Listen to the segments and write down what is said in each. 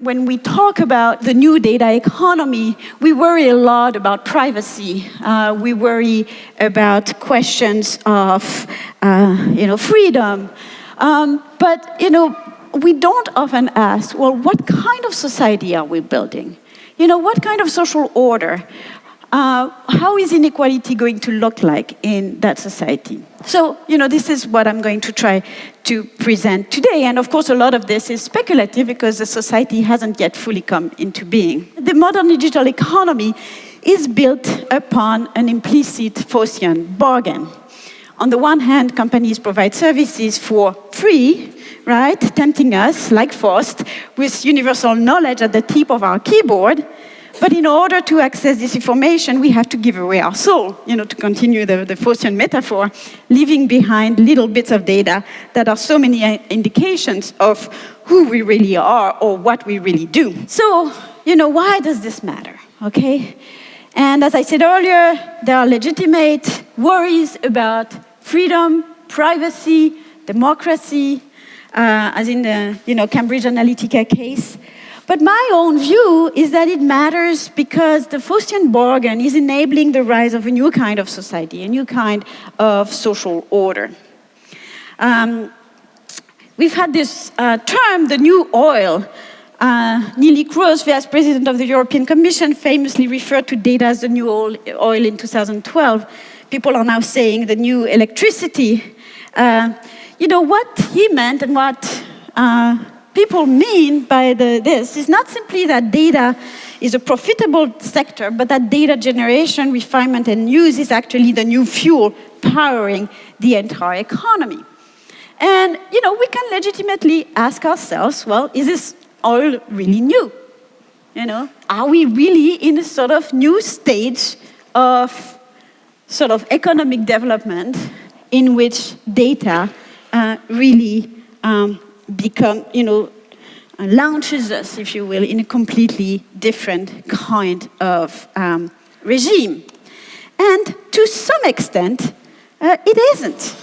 When we talk about the new data economy, we worry a lot about privacy. Uh, we worry about questions of, uh, you know, freedom. Um, but, you know, we don't often ask, well, what kind of society are we building? You know, what kind of social order? Uh, how is inequality going to look like in that society? So, you know, this is what I'm going to try to present today. And of course, a lot of this is speculative because the society hasn't yet fully come into being. The modern digital economy is built upon an implicit Faustian bargain. On the one hand, companies provide services for free, right, tempting us, like Faust, with universal knowledge at the tip of our keyboard, but in order to access this information, we have to give away our soul, you know, to continue the, the Faustian metaphor, leaving behind little bits of data that are so many uh, indications of who we really are or what we really do. So, you know, why does this matter, okay? And as I said earlier, there are legitimate worries about freedom, privacy, democracy, uh, as in the you know, Cambridge Analytica case. But my own view is that it matters because the Faustian bargain is enabling the rise of a new kind of society, a new kind of social order. Um, we've had this uh, term, the new oil. Uh, Neelie Kroes, vice president of the European Commission, famously referred to data as the new oil in 2012. People are now saying the new electricity. Uh, you know, what he meant and what uh, people mean by the, this is not simply that data is a profitable sector, but that data generation, refinement, and use is actually the new fuel powering the entire economy. And, you know, we can legitimately ask ourselves, well, is this all really new? You know, are we really in a sort of new stage of sort of economic development in which data uh, really um, become, you know, uh, launches us, if you will, in a completely different kind of um, regime. And to some extent, uh, it isn't.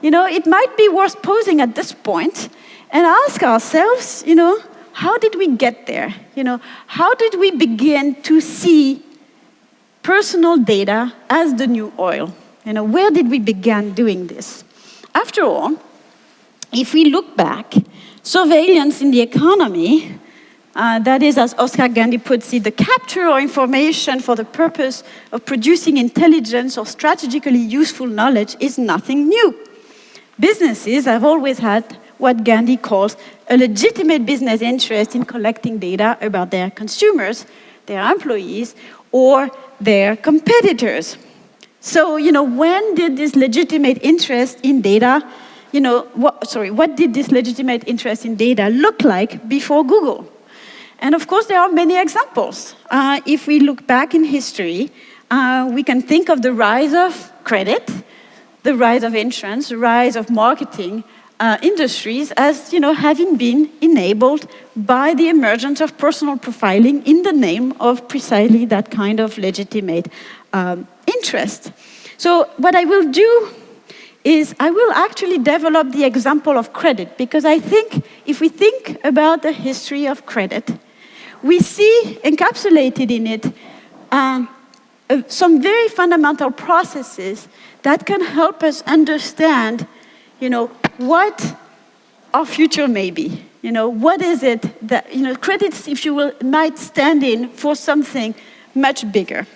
You know, it might be worth pausing at this point and ask ourselves, you know, how did we get there? You know, how did we begin to see personal data as the new oil? You know, where did we begin doing this? After all, if we look back, surveillance in the economy, uh, that is, as Oscar Gandy puts it, the capture of information for the purpose of producing intelligence or strategically useful knowledge is nothing new. Businesses have always had what Gandy calls a legitimate business interest in collecting data about their consumers, their employees, or their competitors. So, you know, when did this legitimate interest in data you know, what, sorry, what did this legitimate interest in data look like before Google? And of course, there are many examples. Uh, if we look back in history, uh, we can think of the rise of credit, the rise of insurance, the rise of marketing uh, industries as you know, having been enabled by the emergence of personal profiling in the name of precisely that kind of legitimate um, interest. So what I will do is I will actually develop the example of credit because I think if we think about the history of credit, we see encapsulated in it um, uh, some very fundamental processes that can help us understand, you know, what our future may be. You know, what is it that, you know, credits, if you will, might stand in for something much bigger.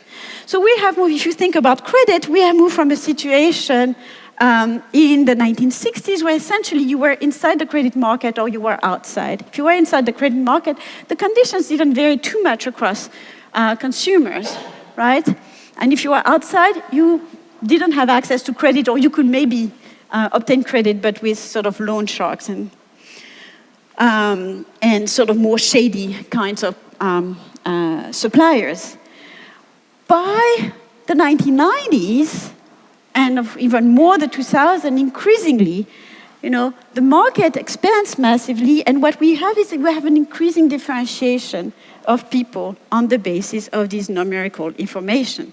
So we have moved, if you think about credit, we have moved from a situation um, in the 1960s where essentially you were inside the credit market or you were outside. If you were inside the credit market, the conditions didn't vary too much across uh, consumers, right? And if you were outside, you didn't have access to credit or you could maybe uh, obtain credit but with sort of loan sharks and, um, and sort of more shady kinds of um, uh, suppliers. By the 1990s, and even more the 2000, increasingly, you know, the market expands massively, and what we have is we have an increasing differentiation of people on the basis of this numerical information.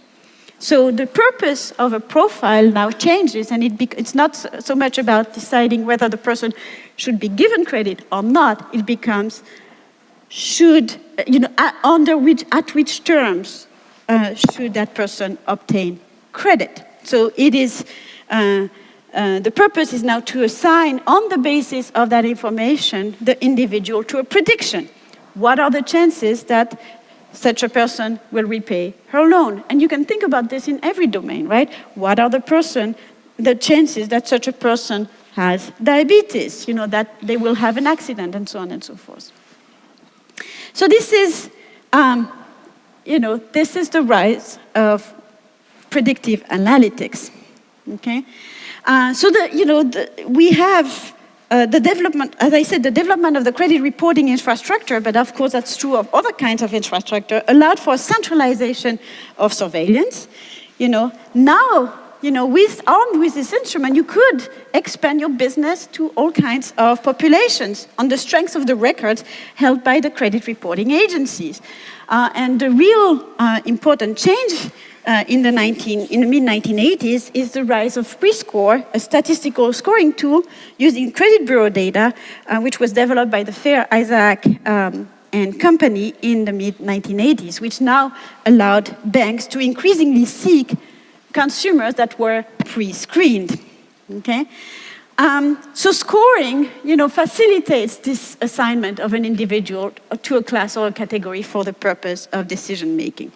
So the purpose of a profile now changes, and it it's not so much about deciding whether the person should be given credit or not. It becomes, should, you know, under which, at which terms uh, should that person obtain credit. So it is, uh, uh, the purpose is now to assign on the basis of that information the individual to a prediction. What are the chances that such a person will repay her loan? And you can think about this in every domain, right? What are the person, the chances that such a person has diabetes, you know, that they will have an accident and so on and so forth. So this is, um, you know, this is the rise of predictive analytics, okay? Uh, so the, you know, the, we have uh, the development, as I said, the development of the credit reporting infrastructure, but of course that's true of other kinds of infrastructure, allowed for centralization of surveillance. You know, now you know, with, armed with this instrument, you could expand your business to all kinds of populations on the strength of the records held by the credit reporting agencies. Uh, and the real uh, important change uh, in the, 19, in the mid-1980s is the rise of Prescore, a statistical scoring tool using credit bureau data, uh, which was developed by the Fair Isaac um, and company in the mid-1980s, which now allowed banks to increasingly seek consumers that were pre-screened, okay? Um, so scoring, you know, facilitates this assignment of an individual to a class or a category for the purpose of decision making.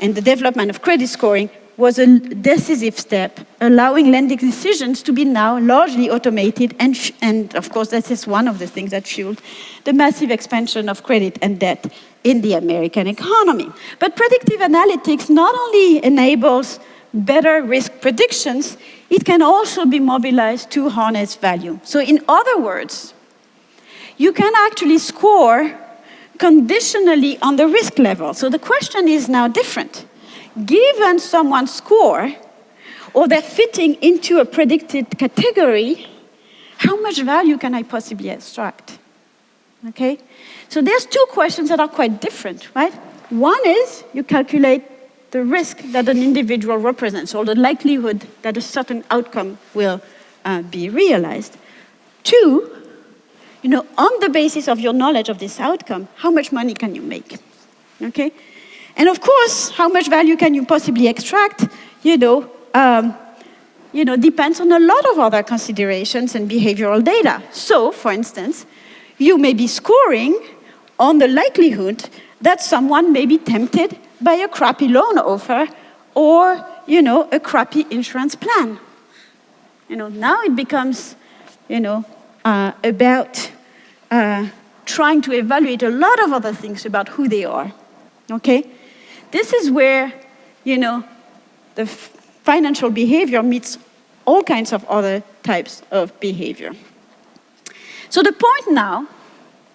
And the development of credit scoring was a decisive step, allowing lending decisions to be now largely automated, and, and of course, that is one of the things that fueled the massive expansion of credit and debt in the American economy. But predictive analytics not only enables better risk predictions, it can also be mobilized to harness value. So in other words, you can actually score conditionally on the risk level. So the question is now different. Given someone's score, or they're fitting into a predicted category, how much value can I possibly extract? Okay? So there's two questions that are quite different, right? One is you calculate the risk that an individual represents, or the likelihood that a certain outcome will uh, be realized. Two, you know, on the basis of your knowledge of this outcome, how much money can you make? Okay? And of course, how much value can you possibly extract, you know, um, you know, depends on a lot of other considerations and behavioral data. So, for instance, you may be scoring on the likelihood that someone may be tempted by a crappy loan offer or, you know, a crappy insurance plan. You know, now it becomes, you know, uh, about uh, trying to evaluate a lot of other things about who they are, okay? This is where, you know, the financial behavior meets all kinds of other types of behavior. So the point now,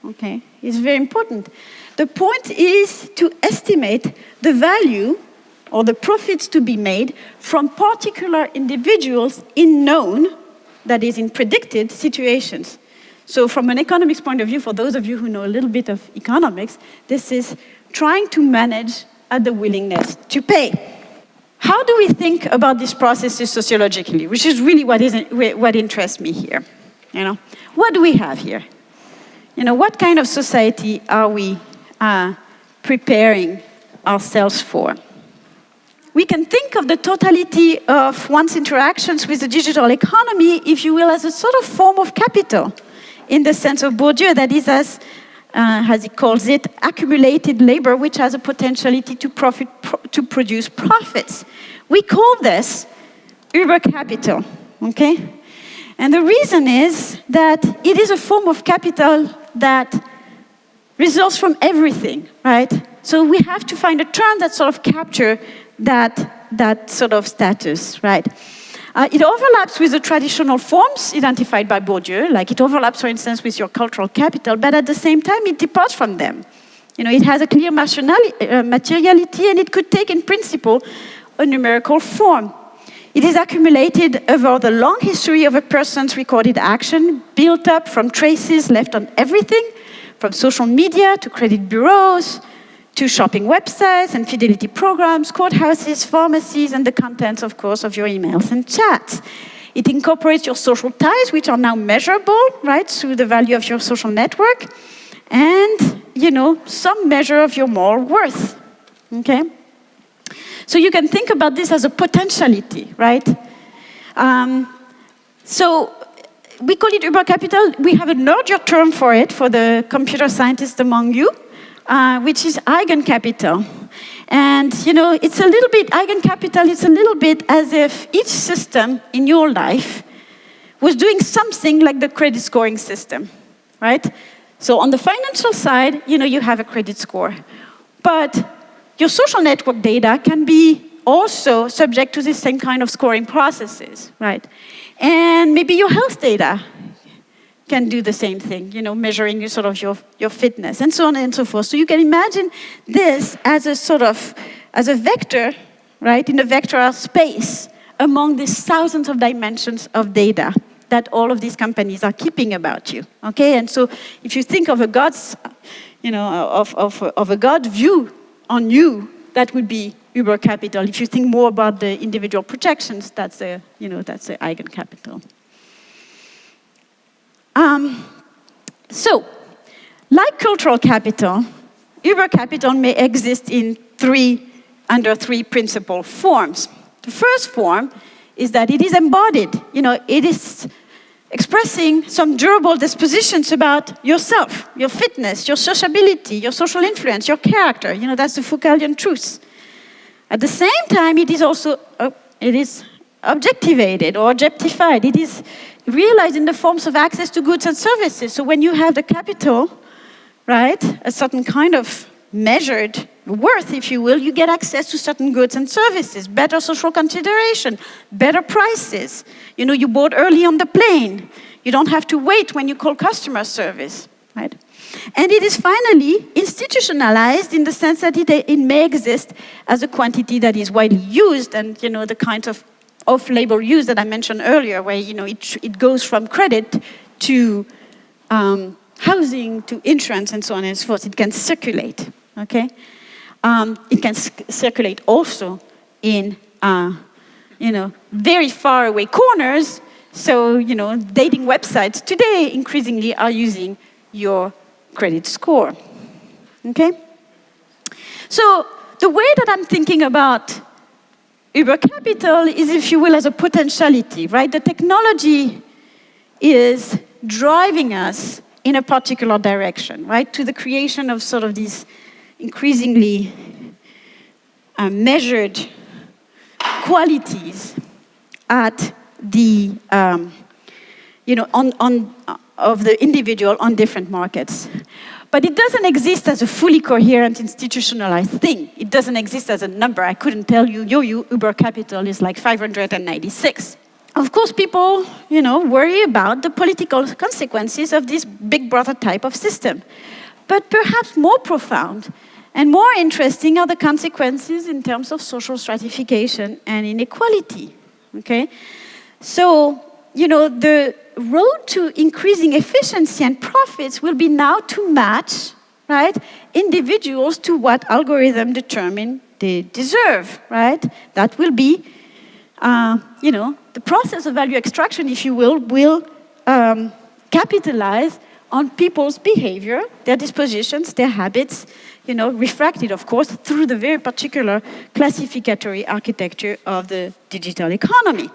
okay, is very important. The point is to estimate the value or the profits to be made from particular individuals in known, that is in predicted situations. So from an economics point of view, for those of you who know a little bit of economics, this is trying to manage at the willingness to pay. How do we think about these processes sociologically, which is really what, is, what interests me here? You know, what do we have here? You know, what kind of society are we uh, preparing ourselves for. We can think of the totality of one's interactions with the digital economy, if you will, as a sort of form of capital, in the sense of Bourdieu, that is, as, uh, as he calls it, accumulated labor, which has a potentiality to, profit, pro to produce profits. We call this Uber capital, okay? And the reason is that it is a form of capital that results from everything, right? So we have to find a term that sort of capture that, that sort of status, right? Uh, it overlaps with the traditional forms identified by Bourdieu, like it overlaps, for instance, with your cultural capital, but at the same time, it departs from them. You know, it has a clear uh, materiality and it could take, in principle, a numerical form. It is accumulated over the long history of a person's recorded action, built up from traces left on everything, from social media to credit bureaus, to shopping websites and fidelity programs, courthouses, pharmacies, and the contents, of course, of your emails and chats. It incorporates your social ties, which are now measurable, right, through the value of your social network. And you know, some measure of your moral worth, okay? So you can think about this as a potentiality, right? Um, so we call it Uber Capital. We have a larger term for it for the computer scientists among you, uh, which is eigencapital. And you know, it's a little bit, eigencapital, it's a little bit as if each system in your life was doing something like the credit scoring system, right? So on the financial side, you know, you have a credit score. But your social network data can be also subject to the same kind of scoring processes, right? And maybe your health data can do the same thing, you know, measuring your sort of your, your fitness and so on and so forth. So you can imagine this as a sort of, as a vector, right, in a vectoral space among these thousands of dimensions of data that all of these companies are keeping about you, okay? And so if you think of a God's, you know, of, of, of a God view on you, that would be Uber capital. If you think more about the individual projections, that's a, you know, that's the eigencapital. Um, so, like cultural capital, Uber capital may exist in three, under three principal forms. The first form is that it is embodied. You know, it is expressing some durable dispositions about yourself, your fitness, your sociability, your social influence, your character. You know, that's the Foucauldian truth. At the same time, it is also uh, it is objectivated or objectified. It is realized in the forms of access to goods and services. So when you have the capital, right, a certain kind of measured worth, if you will, you get access to certain goods and services, better social consideration, better prices. You know, you bought early on the plane. You don't have to wait when you call customer service, right? And it is finally institutionalized in the sense that it, it may exist as a quantity that is widely used and, you know, the kinds of off-label use that I mentioned earlier, where, you know, it, it goes from credit to um, housing to insurance and so on and so forth. It can circulate, okay? Um, it can circulate also in, uh, you know, very far away corners. So, you know, dating websites today increasingly are using your credit score. Okay? So the way that I'm thinking about Uber Capital is, if you will, as a potentiality, right? The technology is driving us in a particular direction, right? To the creation of sort of these increasingly uh, measured qualities at the, um, you know, on, on, of the individual on different markets. But it doesn't exist as a fully coherent institutionalized thing. It doesn't exist as a number. I couldn't tell you, yo, you Uber capital is like 596. Of course, people, you know, worry about the political consequences of this big brother type of system. But perhaps more profound and more interesting are the consequences in terms of social stratification and inequality, okay? So, you know, the road to increasing efficiency and profits will be now to match, right, individuals to what algorithm determine they deserve, right? That will be, uh, you know, the process of value extraction, if you will, will um, capitalize on people's behavior, their dispositions, their habits, you know, refracted, of course, through the very particular classificatory architecture of the digital economy.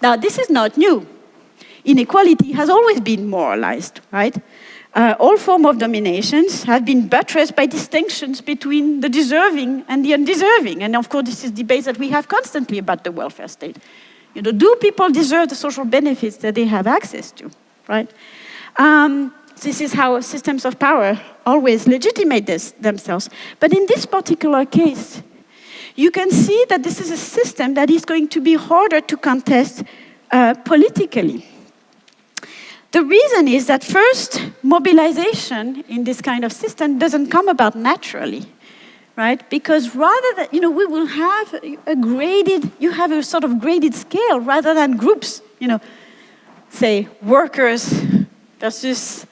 Now, this is not new inequality has always been moralized, right? Uh, all forms of dominations have been buttressed by distinctions between the deserving and the undeserving. And of course, this is debate that we have constantly about the welfare state. You know, do people deserve the social benefits that they have access to, right? Um, this is how systems of power always legitimate this, themselves. But in this particular case, you can see that this is a system that is going to be harder to contest uh, politically. The reason is that first, mobilization in this kind of system doesn't come about naturally, right? Because rather than, you know, we will have a graded, you have a sort of graded scale rather than groups, you know, say workers versus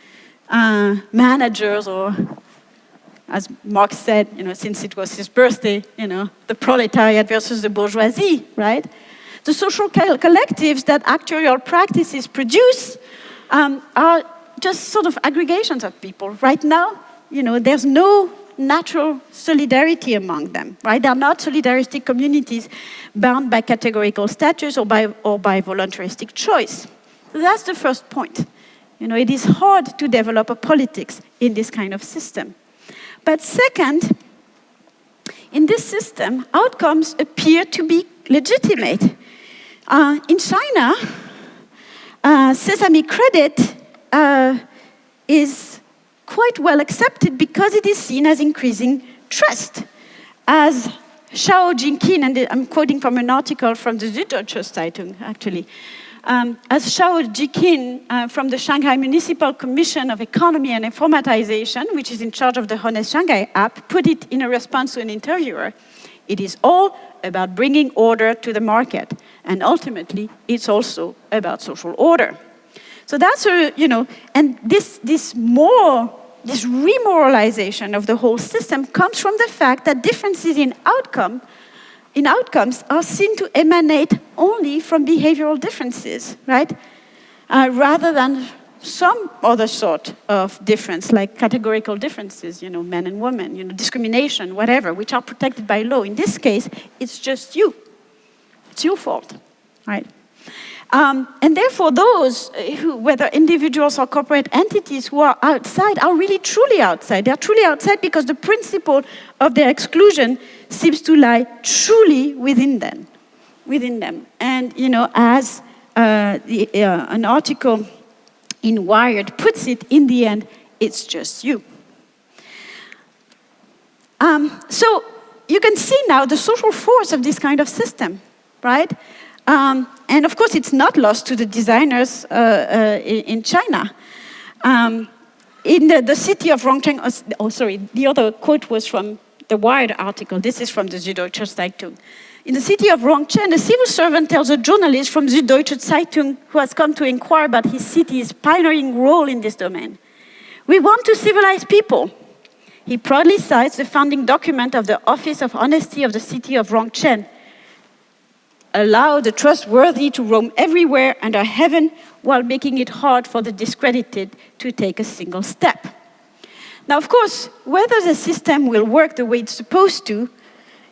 uh, managers or as Marx said, you know, since it was his birthday, you know, the proletariat versus the bourgeoisie, right? The social collectives that actuarial practices produce um, are just sort of aggregations of people. Right now, you know, there's no natural solidarity among them, right? They're not solidaristic communities bound by categorical status or by, or by voluntaristic choice. So that's the first point. You know, it is hard to develop a politics in this kind of system. But second, in this system, outcomes appear to be legitimate. Uh, in China, uh, Sesame Credit uh, is quite well accepted because it is seen as increasing trust. As Xiao Jinqin, and I'm quoting from an article from the Süddeutsche Zeitung, actually, um, as Xiao Jiqin uh, from the Shanghai Municipal Commission of Economy and Informatization, which is in charge of the Honest Shanghai app, put it in a response to an interviewer, it is all about bringing order to the market. And ultimately, it's also about social order. So that's a, you know, and this, this more, this remoralization of the whole system comes from the fact that differences in outcome in outcomes are seen to emanate only from behavioral differences, right? Uh, rather than some other sort of difference, like categorical differences, you know, men and women, you know, discrimination, whatever, which are protected by law. In this case, it's just you. It's your fault, right? Um, and therefore, those who, whether individuals or corporate entities who are outside, are really truly outside. They're truly outside because the principle of their exclusion seems to lie truly within them, within them. And you know, as uh, the, uh, an article in Wired puts it, in the end, it's just you. Um, so you can see now the social force of this kind of system, right? Um, and of course, it's not lost to the designers uh, uh, in China. Um, in the, the, city of Rongcheng, oh, oh, sorry, the other quote was from the Wired article. This is from the Süddeutsche Zeitung. In the city of Rongcheng, a civil servant tells a journalist from Süddeutsche Zeitung who has come to inquire about his city's pioneering role in this domain. We want to civilize people. He proudly cites the founding document of the Office of Honesty of the city of Rongcheng, allow the trustworthy to roam everywhere under heaven while making it hard for the discredited to take a single step. Now, of course, whether the system will work the way it's supposed to,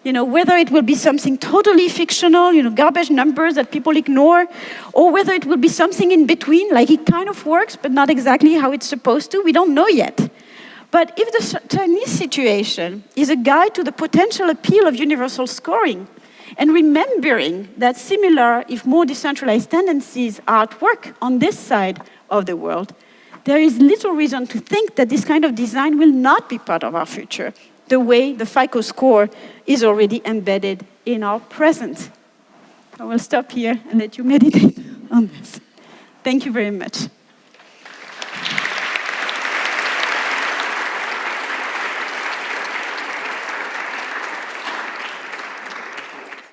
you know, whether it will be something totally fictional, you know, garbage numbers that people ignore, or whether it will be something in between, like it kind of works, but not exactly how it's supposed to, we don't know yet. But if the Chinese situation is a guide to the potential appeal of universal scoring, and remembering that similar, if more decentralized tendencies are at work on this side of the world, there is little reason to think that this kind of design will not be part of our future, the way the FICO score is already embedded in our present. I will stop here and let you meditate on this. Thank you very much.